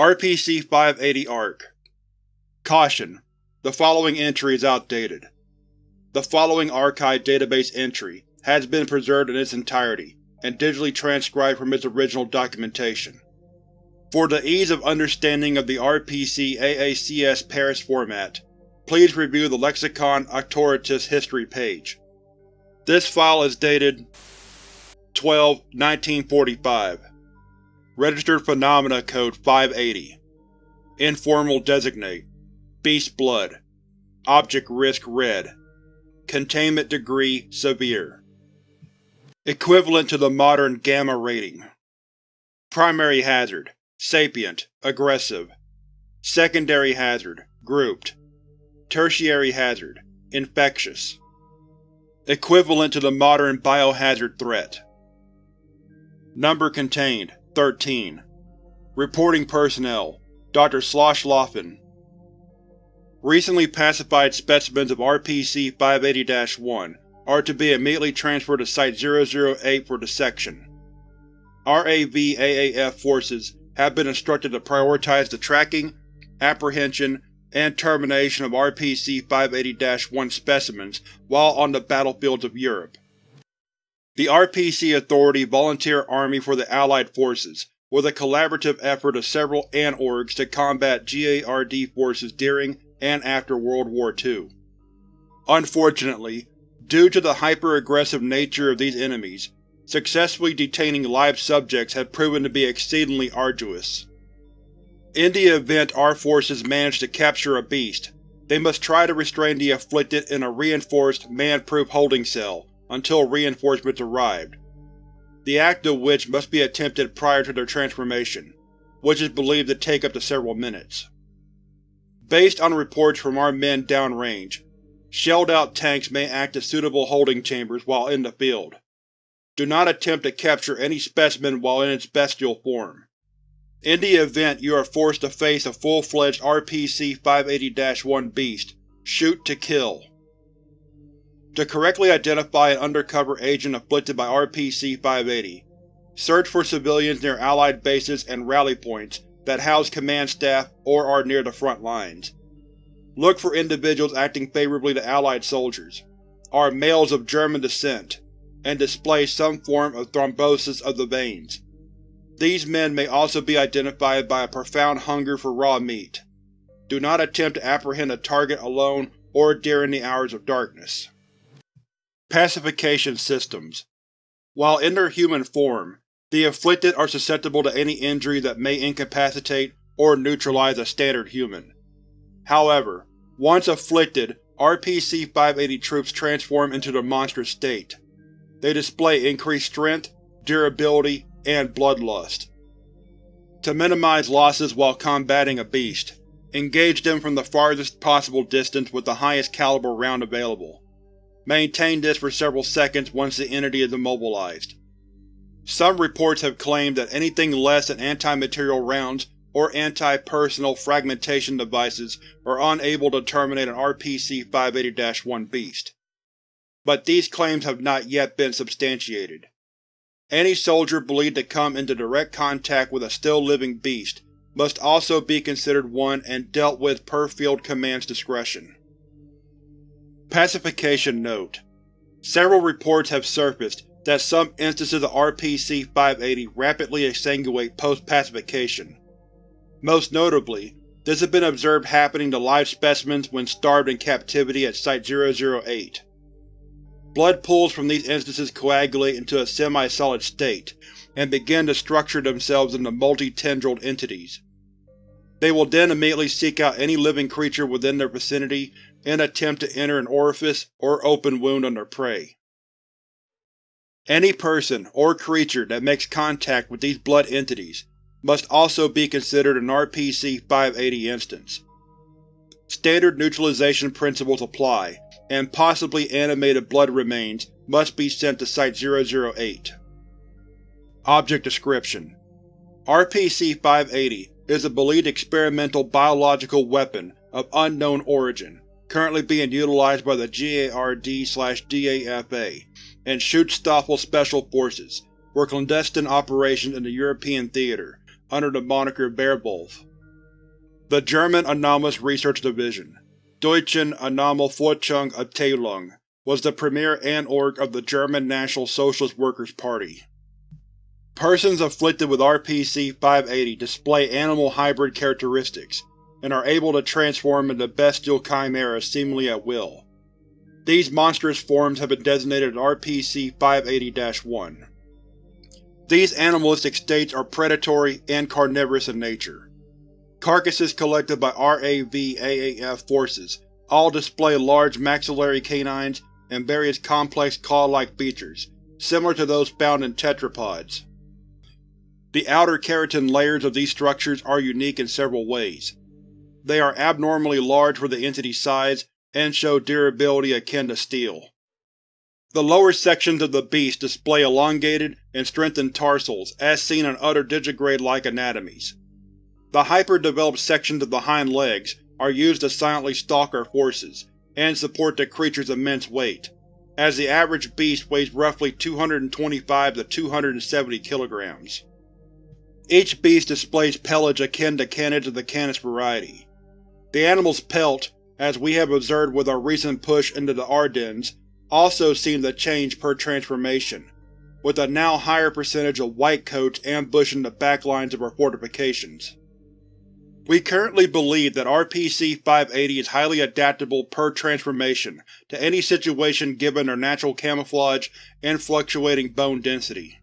RPC-580-ARC Caution: The following entry is outdated. The following archive database entry has been preserved in its entirety and digitally transcribed from its original documentation. For the ease of understanding of the RPC-AACS Paris format, please review the Lexicon Auctoritas History page. This file is dated 12-1945. Registered Phenomena Code 580 Informal Designate. Beast Blood. Object Risk Red. Containment Degree Severe. Equivalent to the modern Gamma rating. Primary Hazard. Sapient, Aggressive. Secondary Hazard. Grouped. Tertiary Hazard. Infectious. Equivalent to the modern Biohazard threat. Number contained 13. Reporting Personnel Dr. Schlosshofen Recently pacified specimens of RPC-580-1 are to be immediately transferred to Site-008 for dissection. RAV-AAF forces have been instructed to prioritize the tracking, apprehension, and termination of RPC-580-1 specimens while on the battlefields of Europe. The RPC Authority Volunteer Army for the Allied Forces was a collaborative effort of several ANT-orgs to combat GARD forces during and after World War II. Unfortunately, due to the hyper-aggressive nature of these enemies, successfully detaining live subjects had proven to be exceedingly arduous. In the event our forces manage to capture a beast, they must try to restrain the afflicted in a reinforced, man-proof holding cell until reinforcements arrived, the act of which must be attempted prior to their transformation, which is believed to take up to several minutes. Based on reports from our men downrange, shelled-out tanks may act as suitable holding chambers while in the field. Do not attempt to capture any specimen while in its bestial form. In the event you are forced to face a full-fledged RPC-580-1 beast, shoot to kill. To correctly identify an undercover agent afflicted by RPC-580, search for civilians near Allied bases and rally points that house command staff or are near the front lines. Look for individuals acting favorably to Allied soldiers, are males of German descent, and display some form of thrombosis of the veins. These men may also be identified by a profound hunger for raw meat. Do not attempt to apprehend a target alone or during the hours of darkness. Pacification Systems While in their human form, the afflicted are susceptible to any injury that may incapacitate or neutralize a standard human. However, once afflicted, RPC-580 troops transform into their monstrous state. They display increased strength, durability, and bloodlust. To minimize losses while combating a beast, engage them from the farthest possible distance with the highest caliber round available. Maintain this for several seconds once the entity is immobilized. Some reports have claimed that anything less than anti-material rounds or anti-personal fragmentation devices are unable to terminate an RPC-580-1 beast. But these claims have not yet been substantiated. Any soldier believed to come into direct contact with a still-living beast must also be considered one and dealt with per Field Command's discretion. Pacification Note: Several reports have surfaced that some instances of RPC-580 rapidly exsanguinate post-pacification. Most notably, this has been observed happening to live specimens when starved in captivity at Site-008. Blood pools from these instances coagulate into a semi-solid state, and begin to structure themselves into multi-tendrilled entities. They will then immediately seek out any living creature within their vicinity and attempt to enter an orifice or open wound on their prey. Any person or creature that makes contact with these blood entities must also be considered an RPC-580 instance. Standard neutralization principles apply, and possibly animated blood remains must be sent to Site-008. Object Description: RPC-580 is a believed experimental biological weapon of unknown origin, currently being utilized by the GARD-DAFA and Schutzstaffel Special Forces for clandestine operations in the European theater, under the moniker Beowulf. The German Anomalous Research Division, Deutschen Anomalforschungsabteilung, was the premier Anorg of the German National Socialist Workers' Party. Persons afflicted with RPC-580 display animal hybrid characteristics, and are able to transform into bestial chimeras seemingly at will. These monstrous forms have been designated RPC-580-1. These animalistic states are predatory and carnivorous in nature. Carcasses collected by RAV-AAF forces all display large maxillary canines and various complex claw-like features, similar to those found in tetrapods. The outer keratin layers of these structures are unique in several ways. They are abnormally large for the entity's size and show durability akin to steel. The lower sections of the beast display elongated and strengthened tarsals as seen on other digigrade-like anatomies. The hyper-developed sections of the hind legs are used to silently stalk our forces, and support the creature's immense weight, as the average beast weighs roughly 225 to 270 kilograms. Each beast displays pelage akin to canids of the Canis variety. The animal's pelt, as we have observed with our recent push into the Ardennes, also seem to change per transformation, with a now higher percentage of white coats ambushing the backlines of our fortifications. We currently believe that RPC-580 is highly adaptable per transformation to any situation given their natural camouflage and fluctuating bone density.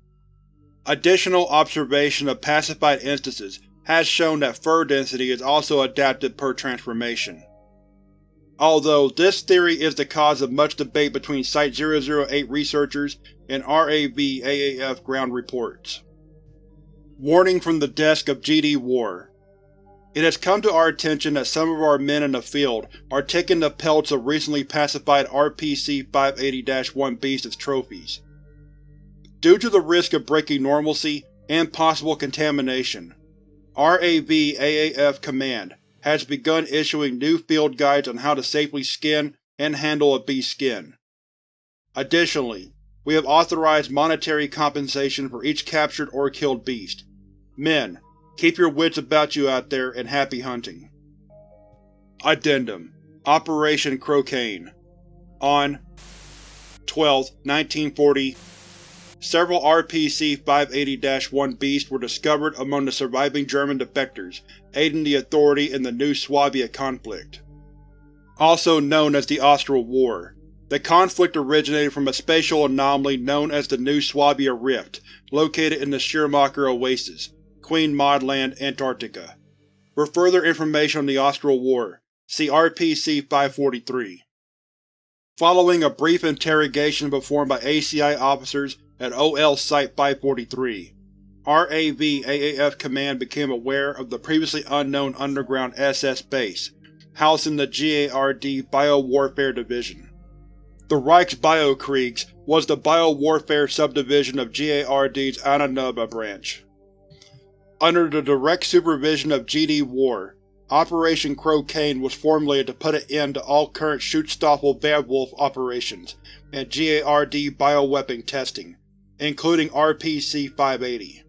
Additional observation of pacified instances has shown that fur density is also adapted per transformation although this theory is the cause of much debate between Site-008 researchers and RAV-AAF ground reports. Warning from the desk of GD War It has come to our attention that some of our men in the field are taking the pelts of recently pacified RPC-580-1 beasts as trophies. Due to the risk of breaking normalcy and possible contamination, RAV-AAF Command has begun issuing new field guides on how to safely skin and handle a beast's skin. Additionally, we have authorized monetary compensation for each captured or killed beast. Men, keep your wits about you out there and happy hunting. Addendum Operation Crocaine On 12, 1940 Several RPC-580-1 beasts were discovered among the surviving German defectors aiding the Authority in the New Swabia conflict. Also known as the Austral War, the conflict originated from a spatial anomaly known as the New Swabia Rift, located in the Schirmacher Oasis, Queen Maud Antarctica. For further information on the Austral War, see RPC-543. Following a brief interrogation performed by ACI officers at OL Site-543, RAV-AAF Command became aware of the previously unknown underground SS base, housing the GARD Biowarfare Division. The Reichs Biokriegs was the biowarfare subdivision of GARD's Ahnenerbe branch. Under the direct supervision of GD War, Operation Crocaine was formulated to put an end to all current Schutzstaffel Werwolf operations and GARD bioweapon testing, including RPC-580.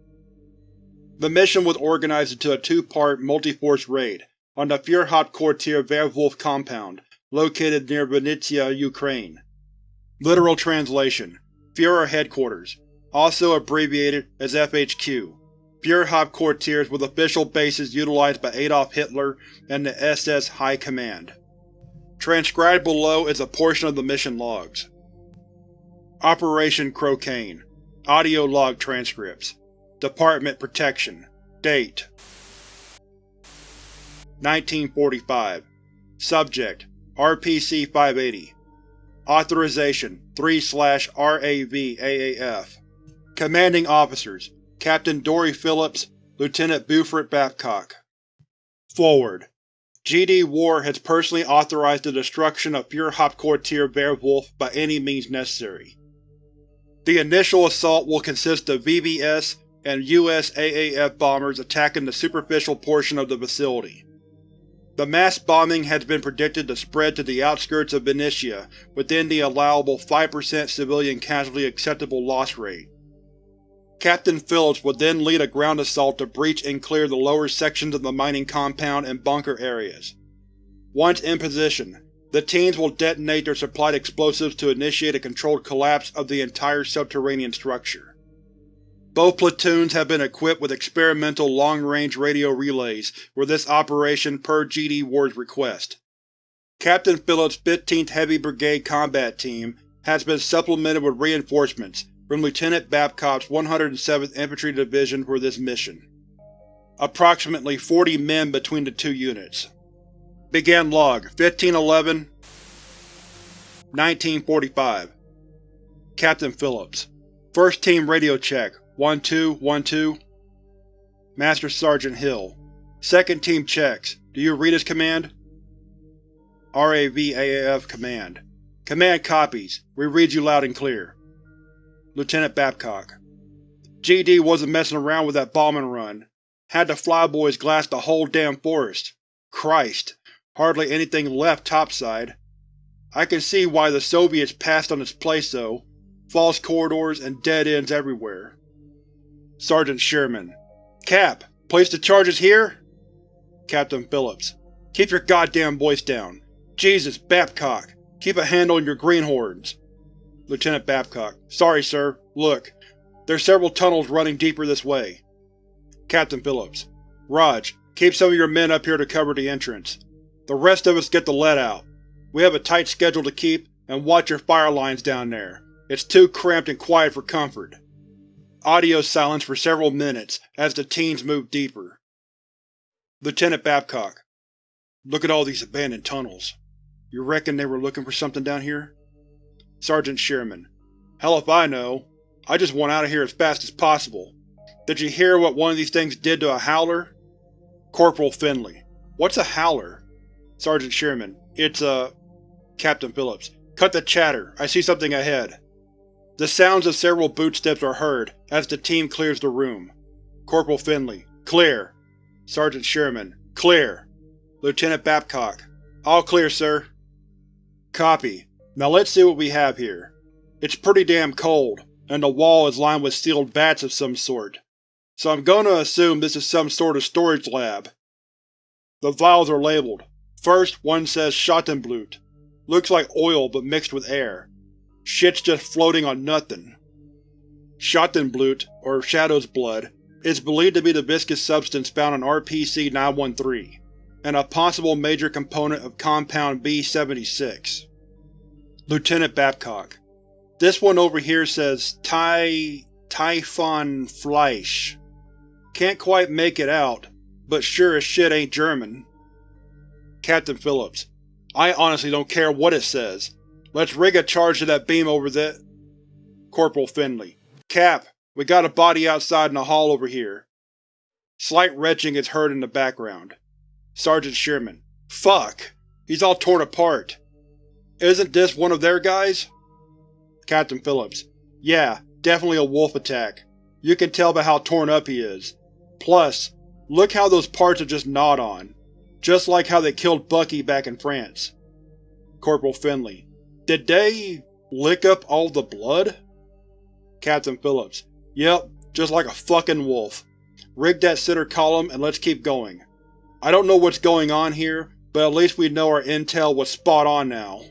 The mission was organized into a two-part multi-force raid on the Führerhauptquartier Werwolf compound, located near Vinnytsia, Ukraine. Literal translation: Führer Headquarters, also abbreviated as FHQ. Führerhauptquartiers with official bases utilized by Adolf Hitler and the SS High Command. Transcribed below is a portion of the mission logs. Operation Crocaine Audio log transcripts. Department Protection. Date. 1945 Subject. RPC-580 Authorization. 3-RAV-AAF Commanding Officers Captain Dory Phillips Lieutenant Buford Babcock Forward GD War has personally authorized the destruction of Führerhauptquartier Werwolf by any means necessary. The initial assault will consist of VBS and USAAF bombers attacking the superficial portion of the facility. The mass bombing has been predicted to spread to the outskirts of Vinnytsia within the allowable 5% civilian casualty acceptable loss rate. Captain Phillips would then lead a ground assault to breach and clear the lower sections of the mining compound and bunker areas. Once in position, the teams will detonate their supplied explosives to initiate a controlled collapse of the entire subterranean structure. Both platoons have been equipped with experimental long-range radio relays for this operation per GD Ward's request. Captain Phillips' 15th Heavy Brigade Combat Team has been supplemented with reinforcements from Lieutenant Babcock's 107th Infantry Division for this mission. Approximately 40 men between the two units. Began log 1511 1945 Captain Phillips First Team radio check 1-2-1-2 Master Sergeant Hill Second Team checks. Do you read his command? RAVAAF Command Command copies. We read you loud and clear. Lieutenant Babcock GD wasn't messing around with that bombing run. Had the flyboys glass the whole damn forest. Christ, hardly anything left topside. I can see why the Soviets passed on its place though. False corridors and dead ends everywhere. Sergeant Sherman Cap, place the charges here? Captain Phillips Keep your goddamn voice down. Jesus, Babcock, keep a handle on your greenhorns. Lieutenant Babcock Sorry, sir. Look, there's several tunnels running deeper this way. Captain Phillips Raj, keep some of your men up here to cover the entrance. The rest of us get the lead out. We have a tight schedule to keep, and watch your fire lines down there. It's too cramped and quiet for comfort. Audio silence for several minutes as the teens move deeper. Lieutenant Babcock Look at all these abandoned tunnels. You reckon they were looking for something down here? Sergeant Sherman Hell if I know. I just want out of here as fast as possible. Did you hear what one of these things did to a howler? Corporal Finley What's a howler? Sergeant Sherman It's a… Captain Phillips Cut the chatter. I see something ahead. The sounds of several bootsteps are heard as the team clears the room. Corporal Finley Clear. Sergeant Sherman Clear. Lieutenant Babcock All clear, sir. Copy. Now let's see what we have here. It's pretty damn cold, and the wall is lined with sealed vats of some sort, so I'm to assume this is some sort of storage lab. The vials are labeled. First, one says Schattenblut. Looks like oil but mixed with air. Shit's just floating on nothing. Schattenblut, or Shadow's Blood, is believed to be the viscous substance found in RPC-913, and a possible major component of Compound B-76. Lieutenant Babcock This one over here says Ty... Typhon Fleisch. Can't quite make it out, but sure as shit ain't German. Captain Phillips I honestly don't care what it says. Let's rig a charge to that beam over the… Corporal Finley Cap, we got a body outside in the hall over here. Slight retching is heard in the background. Sergeant Sherman Fuck! He's all torn apart. Isn't this one of their guys? Captain Phillips Yeah, definitely a wolf attack. You can tell by how torn up he is. Plus, look how those parts are just gnawed on. Just like how they killed Bucky back in France. Corporal Finley Did they… lick up all the blood? Captain Phillips Yep, just like a fucking wolf. Rig that center column and let's keep going. I don't know what's going on here, but at least we know our intel was spot on now.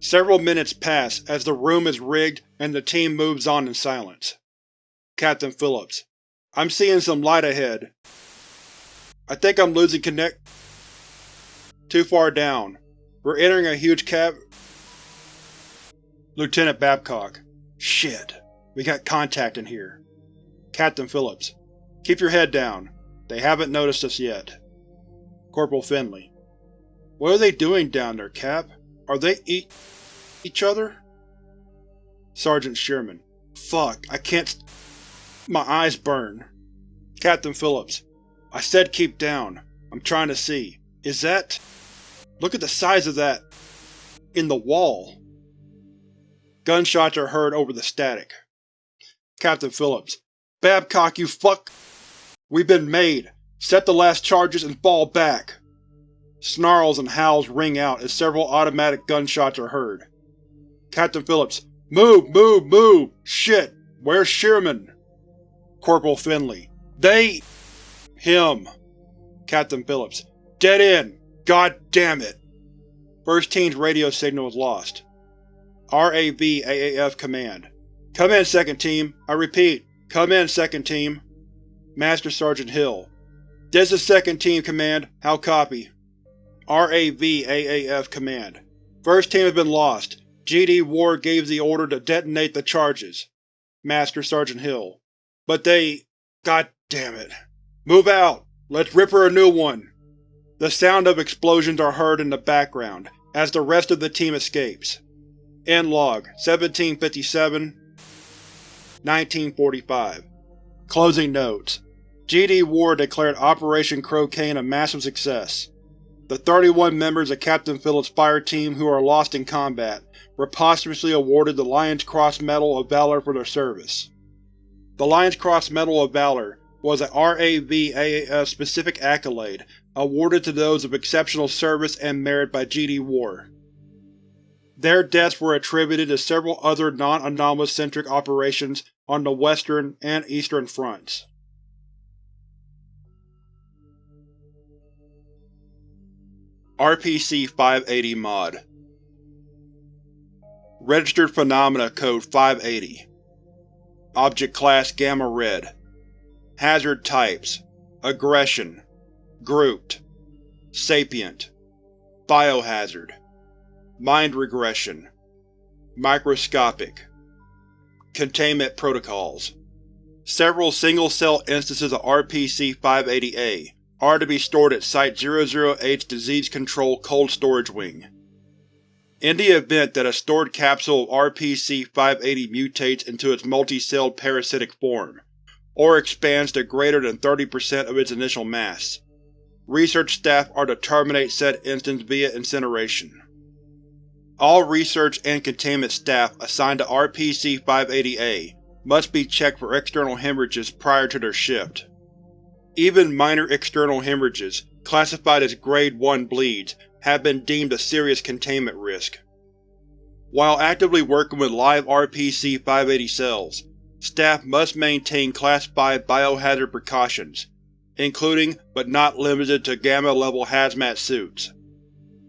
Several minutes pass as the room is rigged and the team moves on in silence. Captain Phillips I'm seeing some light ahead. I think I'm losing connect… Too far down. We're entering a huge cave. Lieutenant Babcock Shit. We got contact in here. Captain Phillips Keep your head down. They haven't noticed us yet. Corporal Finley What are they doing down there, Cap? Are they eat each other? Sergeant Sherman. Fuck, I can't My eyes burn. Captain Phillips. I said keep down. I'm trying to see. Is that… Look at the size of that… in the wall. Gunshots are heard over the static. Captain Phillips. Babcock, you fuck… We've been made. Set the last charges and fall back. Snarls and howls ring out as several automatic gunshots are heard. Captain Phillips. Move! Move! Move! Shit! Where's Sherman? Corporal Finley. They… Him. Captain Phillips. Dead end! God damn it! First Team's radio signal is lost. RAV-AAF Command. Come in, Second Team. I repeat, come in, Second Team. Master Sergeant Hill. This is Second Team Command. How copy? RAV-AAF Command. First Team has been lost. GD Ward gave the order to detonate the charges. Master Sergeant Hill. But they… God damn it. Move out! Let's rip her a new one! The sound of explosions are heard in the background, as the rest of the team escapes. End log 1757 1945 Closing notes GD Ward declared Operation Crow-Cane a massive success. The 31 members of Captain Phillips' fire team who are lost in combat were posthumously awarded the Lion's Cross Medal of Valor for their service. The Lion's Cross Medal of Valor was a RAV-AAF specific accolade awarded to those of exceptional service and merit by GD War. Their deaths were attributed to several other non-anomalous-centric operations on the Western and Eastern Fronts. RPC-580 Mod. Registered Phenomena Code 580 Object Class Gamma Red. Hazard Types. Aggression. Grouped. Sapient. Biohazard. Mind Regression. Microscopic. Containment Protocols. Several single-cell instances of RPC-580A are to be stored at Site-00H Disease Control Cold Storage Wing. In the event that a stored capsule of RPC-580 mutates into its multi-celled parasitic form, or expands to greater than 30% of its initial mass, research staff are to terminate said instance via incineration. All research and containment staff assigned to RPC-580A must be checked for external hemorrhages prior to their shift. Even minor external hemorrhages, classified as Grade 1 bleeds, have been deemed a serious containment risk. While actively working with live RPC-580 cells, staff must maintain Class 5 biohazard precautions, including but not limited to Gamma-level hazmat suits.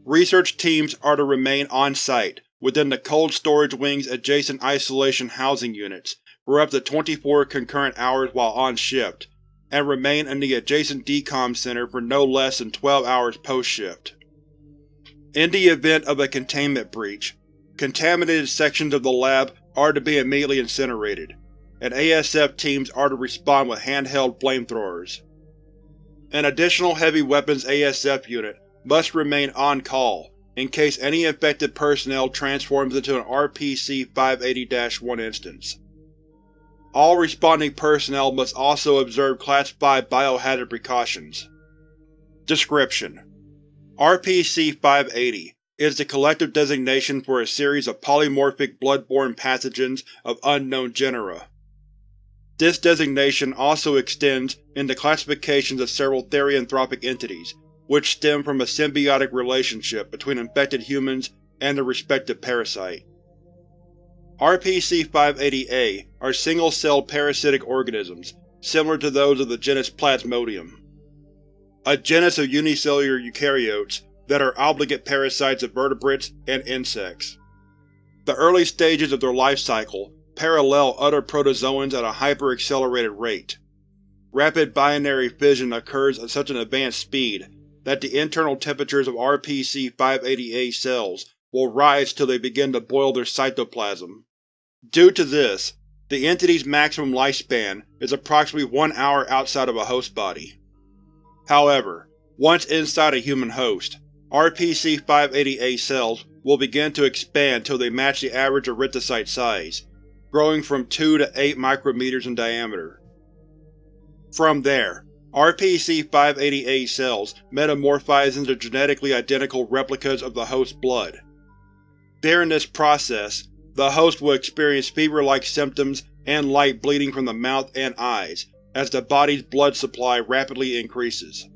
Research teams are to remain on-site, within the cold storage wing's adjacent isolation housing units, for up to 24 concurrent hours while on shift, and remain in the adjacent DCOM center for no less than 12 hours post-shift. In the event of a containment breach, contaminated sections of the lab are to be immediately incinerated, and ASF teams are to respond with handheld flamethrowers. An additional heavy weapons ASF unit must remain on call in case any infected personnel transforms into an RPC-580-1 instance. All responding personnel must also observe Class 5 biohazard precautions. Description: RPC-580 is the collective designation for a series of polymorphic blood-borne pathogens of unknown genera. This designation also extends into classifications of several therianthropic entities, which stem from a symbiotic relationship between infected humans and their respective parasite. RPC-580-A are single-celled parasitic organisms, similar to those of the genus Plasmodium. A genus of unicellular eukaryotes that are obligate parasites of vertebrates and insects. The early stages of their life cycle parallel other protozoans at a hyper-accelerated rate. Rapid binary fission occurs at such an advanced speed that the internal temperatures of RPC-580A cells will rise till they begin to boil their cytoplasm. Due to this, the entity's maximum lifespan is approximately one hour outside of a host body. However, once inside a human host, RPC-580A cells will begin to expand till they match the average erythrocyte size, growing from 2 to 8 micrometers in diameter. From there, RPC-580A cells metamorphize into genetically identical replicas of the host's blood. During this process, the host will experience fever-like symptoms and light bleeding from the mouth and eyes, as the body's blood supply rapidly increases.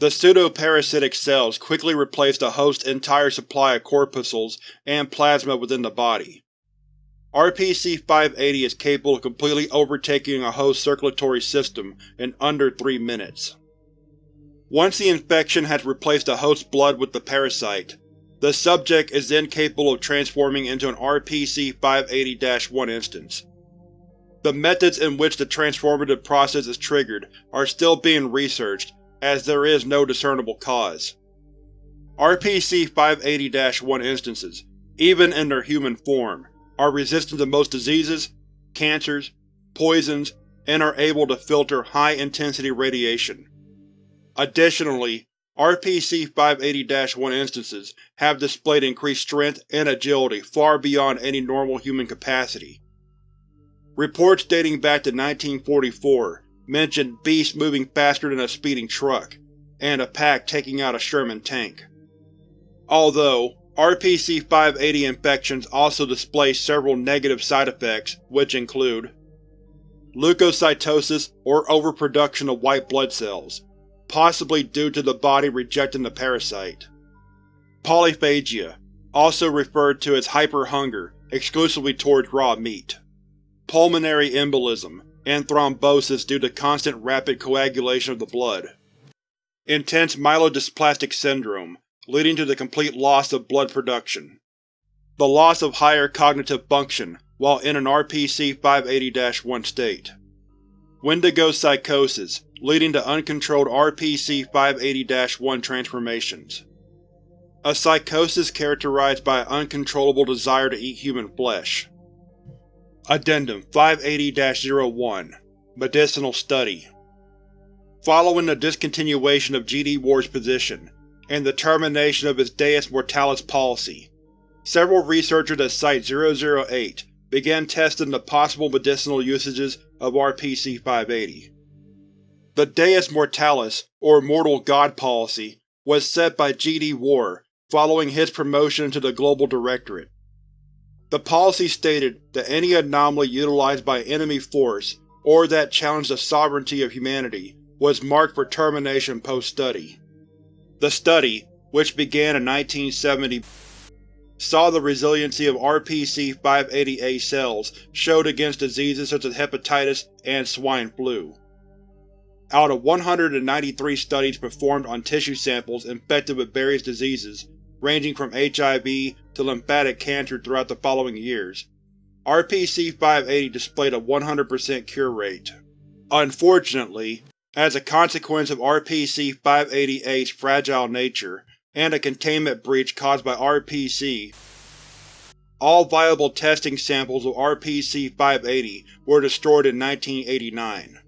The pseudoparasitic cells quickly replace the host's entire supply of corpuscles and plasma within the body. RPC-580 is capable of completely overtaking a host circulatory system in under 3 minutes. Once the infection has replaced the host's blood with the parasite, the subject is then capable of transforming into an RPC-580-1 instance. The methods in which the transformative process is triggered are still being researched, as there is no discernible cause. RPC-580-1 instances, even in their human form, are resistant to most diseases, cancers, poisons, and are able to filter high-intensity radiation. Additionally, RPC-580-1 instances have displayed increased strength and agility far beyond any normal human capacity. Reports dating back to 1944 mention beasts moving faster than a speeding truck, and a pack taking out a Sherman tank. Although, RPC-580 infections also display several negative side effects, which include leukocytosis or overproduction of white blood cells, possibly due to the body rejecting the parasite. Polyphagia, also referred to as hyperhunger exclusively towards raw meat. Pulmonary embolism, and thrombosis due to constant rapid coagulation of the blood. Intense myelodysplastic syndrome, leading to the complete loss of blood production. The loss of higher cognitive function while in an RPC-580-1 state. Wendigo psychosis, leading to uncontrolled RPC-580-1 transformations. A psychosis characterized by an uncontrollable desire to eat human flesh. Addendum 580-01 Medicinal Study Following the discontinuation of GD War's position, and the termination of his Deus Mortalis policy, several researchers at Site-008 began testing the possible medicinal usages of RPC-580. The Deus Mortalis, or Mortal God policy, was set by GD War following his promotion to the Global Directorate. The policy stated that any anomaly utilized by enemy force or that challenged the sovereignty of humanity was marked for termination post-study. The study, which began in 1970, saw the resiliency of RPC-580A cells showed against diseases such as hepatitis and swine flu. Out of 193 studies performed on tissue samples infected with various diseases, ranging from HIV to lymphatic cancer throughout the following years, RPC-580 displayed a 100% cure rate. Unfortunately, as a consequence of RPC-580A's fragile nature, and a containment breach caused by RPC, all viable testing samples of RPC-580 were destroyed in 1989.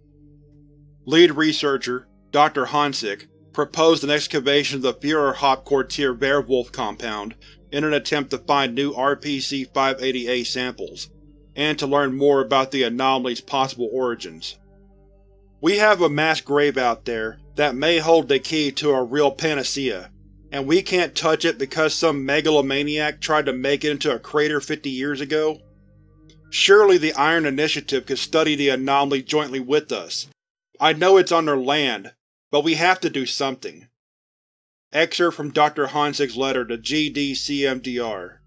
Lead researcher, Dr. Honsick, proposed an excavation of the Führerhauptquartier Werewolf compound in an attempt to find new RPC-580A samples, and to learn more about the anomaly's possible origins. We have a mass grave out there that may hold the key to a real panacea, and we can't touch it because some megalomaniac tried to make it into a crater 50 years ago? Surely the Iron Initiative could study the anomaly jointly with us. I know it's on their land, but we have to do something. Excerpt from Dr. Honsick's letter to GDCMDR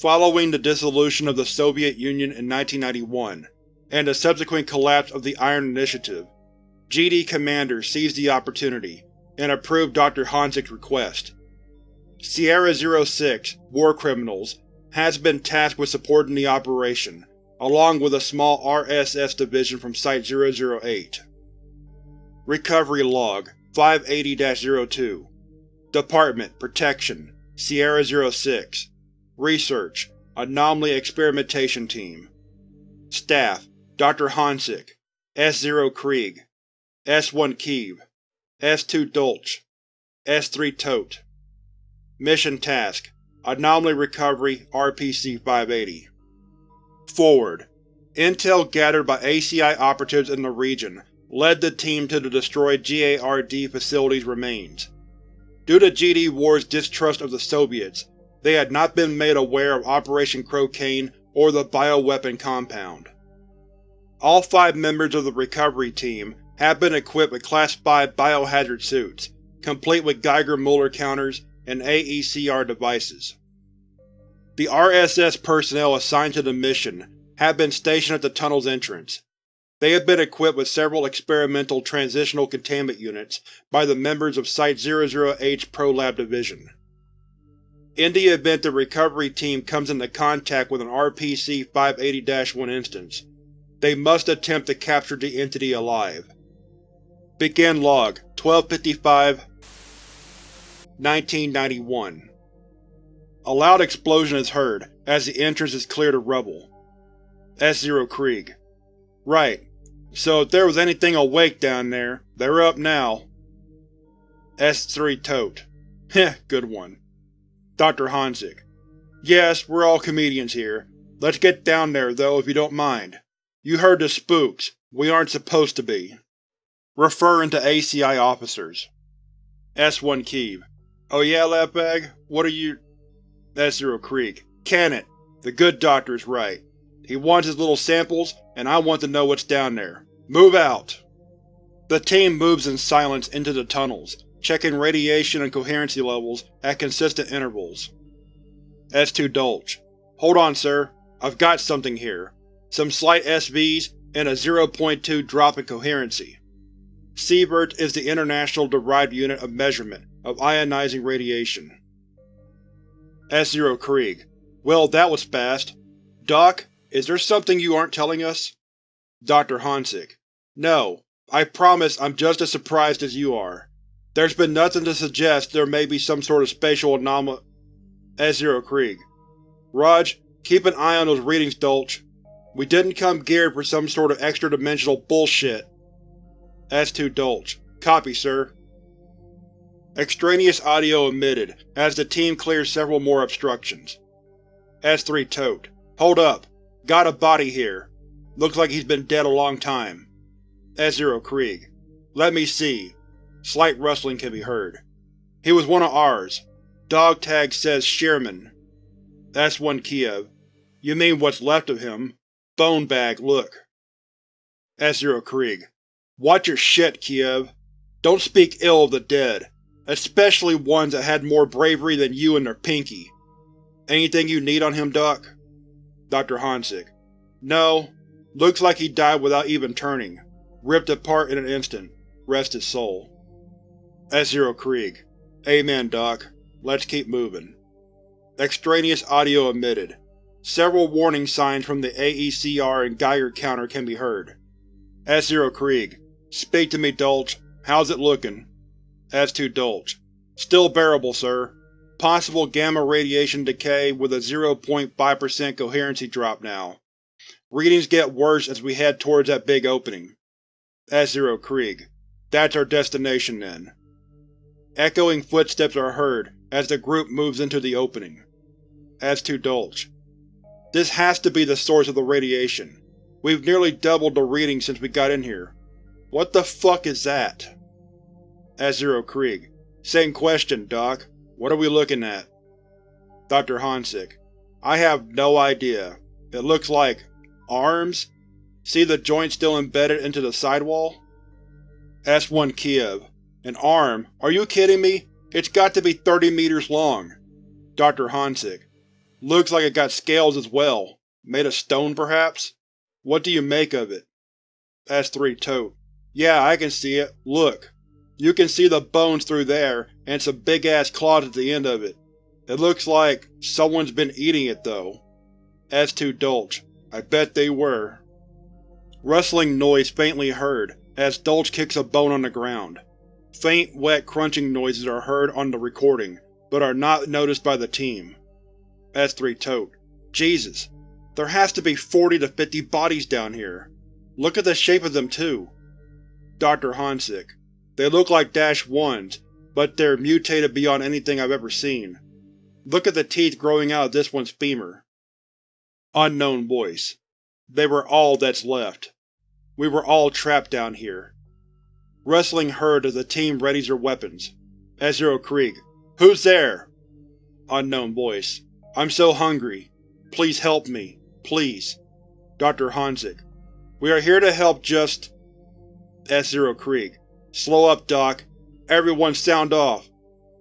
Following the dissolution of the Soviet Union in 1991, and the subsequent collapse of the Iron Initiative, GD Commander seized the opportunity and approved Dr. Honsick's request. Sierra-06 War Criminals has been tasked with supporting the operation, along with a small RSS division from Site-008. Recovery Log 580-02 Department Protection Sierra-06 Research Anomaly Experimentation Team Staff Dr. Honsick S-0 Krieg S-1 Kiev S-2 Dolch S-3 Tote Mission Task Anomaly Recovery RPC-580 Forward Intel gathered by ACI operatives in the region led the team to the destroyed GARD facility's remains. Due to GD War's distrust of the Soviets, they had not been made aware of Operation Crocaine or the bioweapon compound. All five members of the recovery team have been equipped with Class 5 biohazard suits, complete with Geiger-Muller counters and AECR devices. The RSS personnel assigned to the mission have been stationed at the tunnel's entrance. They have been equipped with several experimental transitional containment units by the members of Site-00H ProLab Division. In the event the recovery team comes into contact with an RPC-580-1 instance, they must attempt to capture the entity alive. Begin Log 1255 1991 A loud explosion is heard as the entrance is cleared of rubble. S-Zero Krieg Right. So if there was anything awake down there, they're up now. S3 Tote Heh, good one. Dr. Honzik Yes, we're all comedians here. Let's get down there, though, if you don't mind. You heard the spooks. We aren't supposed to be. Referring to ACI officers. S1 Kiev Oh yeah, Lapbag? What are you… S0 Krieg. Can it. The good doctor's right. He wants his little samples, and I want to know what's down there. Move out! The team moves in silence into the tunnels, checking radiation and coherency levels at consistent intervals. S2 Dulch Hold on, sir. I've got something here. Some slight SVs and a 0.2 drop in coherency. Sievert is the international derived unit of measurement of ionizing radiation. S-Zero Krieg Well, that was fast. Doc, is there something you aren't telling us? Dr. Honzik No. I promise I'm just as surprised as you are. There's been nothing to suggest there may be some sort of spatial anomaly. S-Zero Krieg Raj, keep an eye on those readings, Dulch. We didn't come geared for some sort of extra-dimensional bullshit. S2 Dulch. Copy, sir. Extraneous audio emitted as the team clears several more obstructions. S3 Tote. Hold up. Got a body here. Looks like he's been dead a long time. S0 Krieg. Let me see. Slight rustling can be heard. He was one of ours. Dog tag says Sherman. S1 Kiev. You mean what's left of him? Bone bag, look. S0 Krieg. Watch your shit, Kiev. Don't speak ill of the dead, especially ones that had more bravery than you and their pinky. Anything you need on him, Doc? Dr. Honzik. No. Looks like he died without even turning. Ripped apart in an instant. Rest his soul. S0 Krieg. Amen, Doc. Let's keep moving. Extraneous audio emitted. Several warning signs from the AECR and Geiger counter can be heard. S-Zero Krieg. Speak to me, Dulch. How's it looking? S2 Dulch. Still bearable, sir. Possible gamma radiation decay with a 0.5% coherency drop now. Readings get worse as we head towards that big opening. S-Zero Krieg. That's our destination, then. Echoing footsteps are heard as the group moves into the opening. S2 Dulch. This has to be the source of the radiation. We've nearly doubled the reading since we got in here. What the fuck is that? S-Zero Krieg. Same question, Doc. What are we looking at? Dr. Honzik. I have no idea. It looks like… arms? See the joint still embedded into the sidewall? S1 Kiev. An arm? Are you kidding me? It's got to be 30 meters long. Dr. Honzik. Looks like it got scales as well. Made of stone, perhaps? What do you make of it? S3 Tote. Yeah, I can see it. Look. You can see the bones through there, and some big-ass claws at the end of it. It looks like someone's been eating it, though. S2 Dulch. I bet they were. Rustling noise faintly heard as Dulch kicks a bone on the ground. Faint, wet crunching noises are heard on the recording, but are not noticed by the team. S3 Tote. Jesus. There has to be 40 to 50 bodies down here. Look at the shape of them, too. Dr. Honzik. They look like Dash 1s, but they're mutated beyond anything I've ever seen. Look at the teeth growing out of this one's femur. Unknown Voice. They were all that's left. We were all trapped down here. Rustling heard as the team readies their weapons. S-Zero Krieg. Who's there? Unknown Voice. I'm so hungry. Please help me. Please. Dr. Honzik. We are here to help just… S-Zero Krieg. Slow up, Doc. Everyone sound off.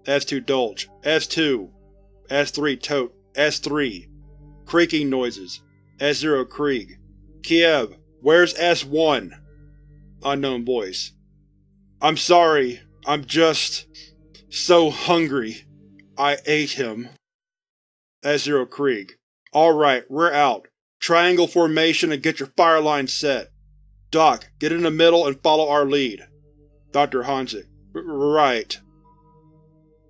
S2 Dulch. S2. S3 Tote. S3. Creaking noises. S0 Krieg. Kiev, where's S1? Unknown voice. I'm sorry, I'm just… so hungry. I ate him. S0 Krieg. Alright, we're out. Triangle formation and get your fire line set. Doc, get in the middle and follow our lead. Dr. Hanzik. Right.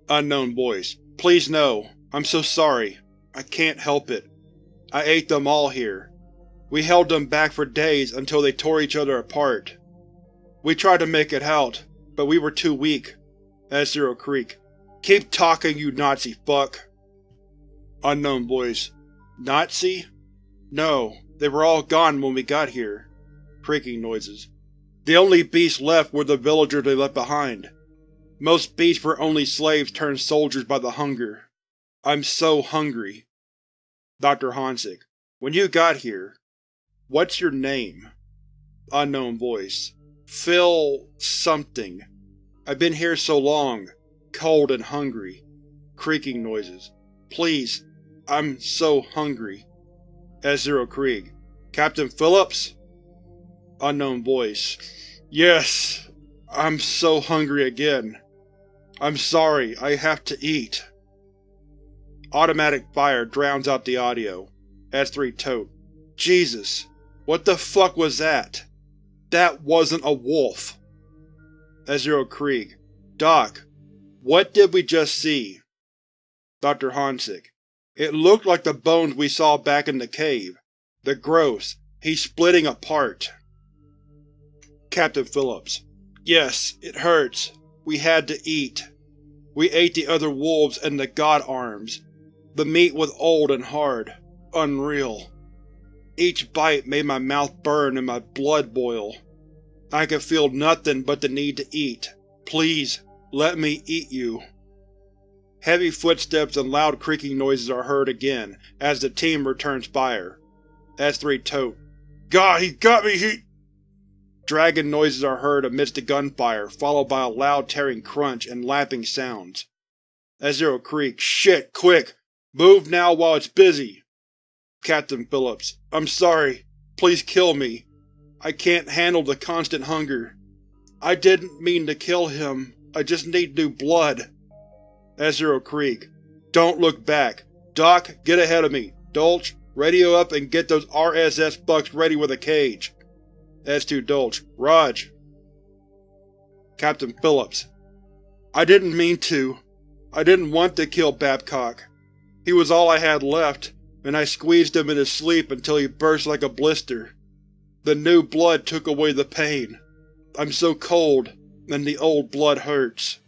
Unknown voice. Please no. I'm so sorry. I can't help it. I ate them all here. We held them back for days until they tore each other apart. We tried to make it out, but we were too weak. S-Zero Krieg. Keep talking, you Nazi fuck. Unknown voice. Nazi? No, they were all gone when we got here. Creaking noises. The only beasts left were the villagers they left behind. Most beasts were only slaves turned soldiers by the hunger. I'm so hungry. Dr. Hanzik. When you got here, what's your name? Unknown voice. Phil… something. I've been here so long, cold and hungry. Creaking noises. Please, I'm so hungry. S-Zero Krieg. Captain Phillips? Unknown voice. Yes, I'm so hungry again. I'm sorry, I have to eat. Automatic fire drowns out the audio. S3 Tote. Jesus, what the fuck was that? That wasn't a wolf. S0 Krieg. Doc, what did we just see? Dr. Hanzik. It looked like the bones we saw back in the cave. The gross. He's splitting apart. Captain Phillips. Yes, it hurts. We had to eat. We ate the other wolves and the god arms. The meat was old and hard. Unreal. Each bite made my mouth burn and my blood boil. I could feel nothing but the need to eat. Please, let me eat you. Heavy footsteps and loud creaking noises are heard again as the team returns fire. S3 Tote. God, he got me, he… Dragging noises are heard amidst the gunfire, followed by a loud tearing crunch and lapping sounds. S-Zero Krieg. Shit, quick! Move now while it's busy! Captain Phillips. I'm sorry. Please kill me. I can't handle the constant hunger. I didn't mean to kill him. I just need new blood. S-Zero Krieg. Don't look back. Doc, get ahead of me. Dulce, radio up and get those RSS fucks ready with a cage. S2 Dulce. Raj. Captain Phillips. I didn't mean to. I didn't want to kill Babcock. He was all I had left, and I squeezed him in his sleep until he burst like a blister. The new blood took away the pain. I'm so cold, and the old blood hurts.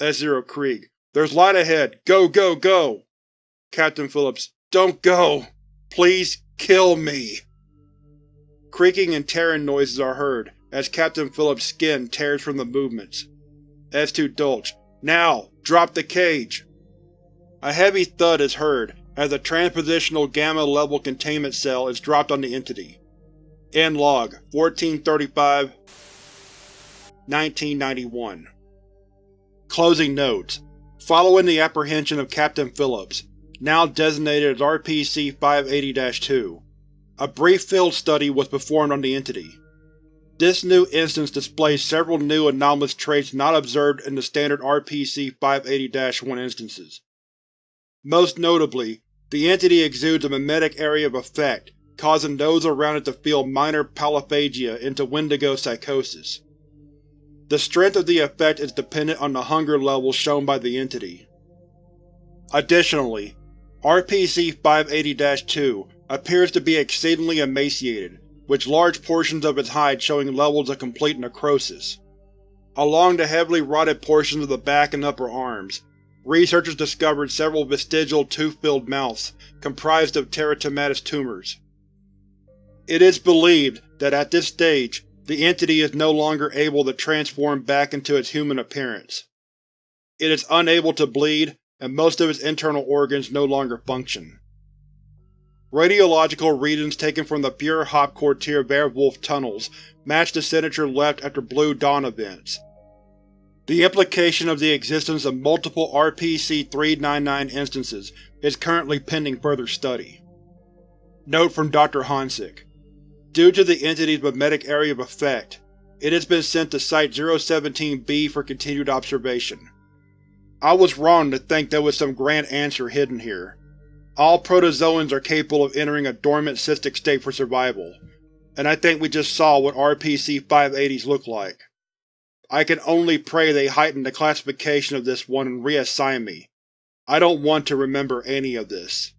S-Zero Krieg. There's light ahead! Go, go, go! Captain Phillips. Don't go! Please kill me! Creaking and tearing noises are heard as Captain Phillips' skin tears from the movements. S2 Dulce. Now! Drop the cage! A heavy thud is heard as a transpositional Gamma-level containment cell is dropped on the entity. End log 1435 1991 Closing notes Following the apprehension of Captain Phillips, now designated as RPC-580-2, a brief field study was performed on the entity. This new instance displays several new anomalous traits not observed in the standard RPC-580-1 instances. Most notably, the entity exudes a memetic area of effect, causing those around it to feel minor polyphagia into wendigo psychosis. The strength of the effect is dependent on the hunger levels shown by the entity. Additionally, RPC-580-2 appears to be exceedingly emaciated, with large portions of its hide showing levels of complete necrosis. Along the heavily rotted portions of the back and upper arms, researchers discovered several vestigial tooth-filled mouths comprised of teratomatous tumors. It is believed that at this stage, the entity is no longer able to transform back into its human appearance. It is unable to bleed, and most of its internal organs no longer function. Radiological readings taken from the Fuhrer-Hauptquartier Werewolf tunnels match the signature left after Blue Dawn events. The implication of the existence of multiple RPC-399 instances is currently pending further study. Note from Dr. Honsick. Due to the entity's memetic area of effect, it has been sent to Site-017-B for continued observation. I was wrong to think there was some grand answer hidden here. All protozoans are capable of entering a dormant cystic state for survival, and I think we just saw what RPC-580s look like. I can only pray they heighten the classification of this one and reassign me. I don't want to remember any of this.